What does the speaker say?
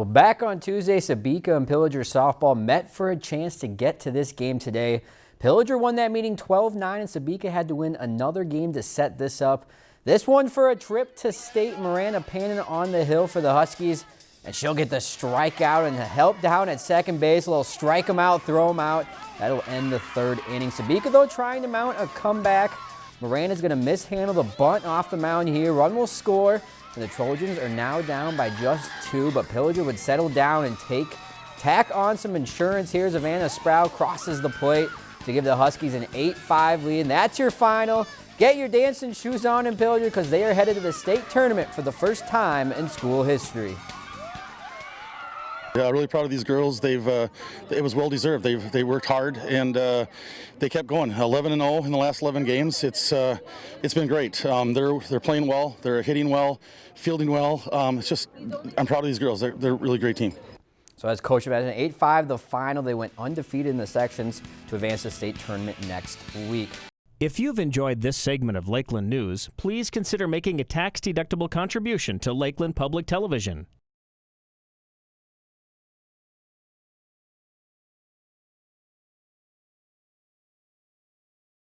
Well, back on Tuesday, Sebeka and Pillager softball met for a chance to get to this game today. Pillager won that meeting 12-9, and Sebeka had to win another game to set this up. This one for a trip to state. Miranda Pannon on the hill for the Huskies, and she'll get the strikeout and help down at second base. A little strike them out, throw them out. That'll end the third inning. Sebeka, though, trying to mount a comeback. Miranda's going to mishandle the bunt off the mound here. Run will score. And the Trojans are now down by just two, but Pillager would settle down and take tack on some insurance here. Savannah Sproul crosses the plate to give the Huskies an 8-5 lead. And that's your final. Get your dancing shoes on in Pillager because they are headed to the state tournament for the first time in school history. Yeah, really proud of these girls. They've uh, it was well deserved. They've they worked hard and uh, they kept going. 11 and 0 in the last 11 games. It's uh, it's been great. Um, they're they're playing well. They're hitting well, fielding well. Um, it's just I'm proud of these girls. They're they're a really great team. So as coach of an 8-5 the final, they went undefeated in the sections to advance the state tournament next week. If you've enjoyed this segment of Lakeland News, please consider making a tax-deductible contribution to Lakeland Public Television.